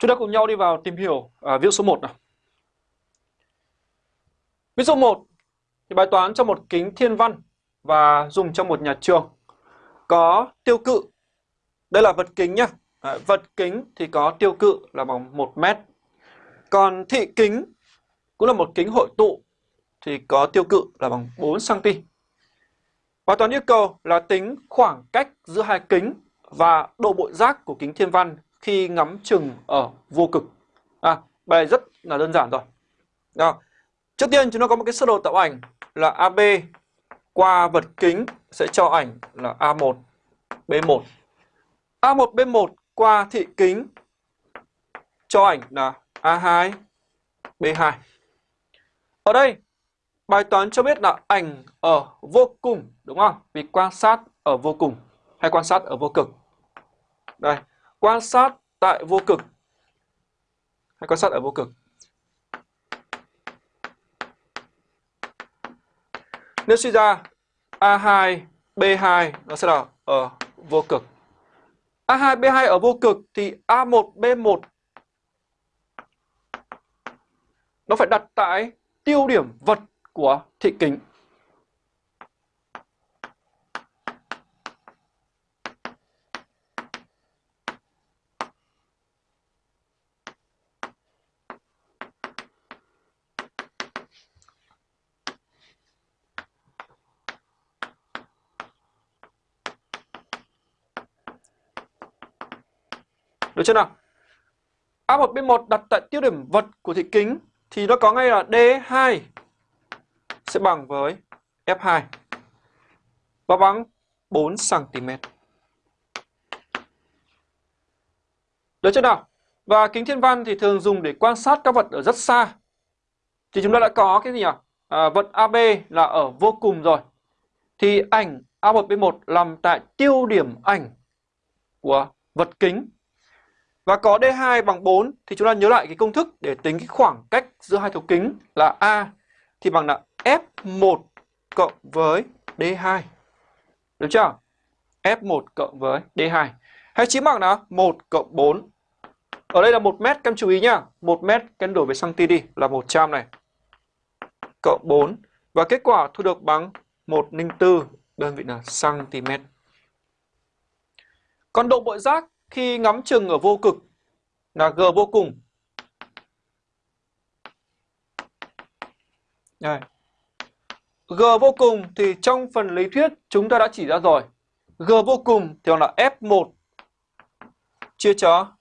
Chúng ta cùng nhau đi vào tìm hiểu à, ví dụ số 1 nào. Ví dụ 1 thì bài toán cho một kính thiên văn và dùng trong một nhà trường có tiêu cự. Đây là vật kính nhá. À, vật kính thì có tiêu cự là bằng 1 mét. Còn thị kính cũng là một kính hội tụ thì có tiêu cự là bằng 4 cm. Bài toán yêu cầu là tính khoảng cách giữa hai kính và độ bội giác của kính thiên văn khi ngắm chừng ở vô cực. À, bài rất là đơn giản rồi. Đó. Trước tiên chúng ta có một cái sơ đồ tạo ảnh là AB qua vật kính sẽ cho ảnh là A1, B1. A1, B1 qua thị kính cho ảnh là A2, B2. Ở đây bài toán cho biết là ảnh ở vô cùng đúng không? Vì quan sát ở vô cùng hay quan sát ở vô cực. Đây, quan sát tại vô cực hay quan sát ở vô cực. Nếu suy ra A2, B2 nó sẽ là ở vô cực. A2, B2 ở vô cực thì A1, B1 nó phải đặt tại tiêu điểm vật của thị kính. Được chưa nào? A1, B1 đặt tại tiêu điểm vật của thị kính thì nó có ngay là D2 sẽ bằng với F2 và bằng 4 cm. Được chưa nào? Và kính thiên văn thì thường dùng để quan sát các vật ở rất xa. Thì chúng ta đã có cái gì nhỉ? À, vật AB là ở vô cùng rồi. Thì ảnh A1B1 nằm tại tiêu điểm ảnh của vật kính và có D2 bằng 4 thì chúng ta nhớ lại cái công thức để tính cái khoảng cách giữa hai thấu kính là A thì bằng là F1 cộng với D2. Được chưa? F1 cộng với D2. Hay chính bằng là 1 cộng 4. Ở đây là 1 mét, các em chú ý nhá. 1 mét các em đổi về cm đi là 100 này. Cộng 4. Và kết quả thu được bằng 104 đơn vị là cm. Còn độ bội giác khi ngắm chừng ở vô cực là G vô cùng. Đây. G vô cùng thì trong phần lý thuyết chúng ta đã chỉ ra rồi. G vô cùng thì là F1 chia cho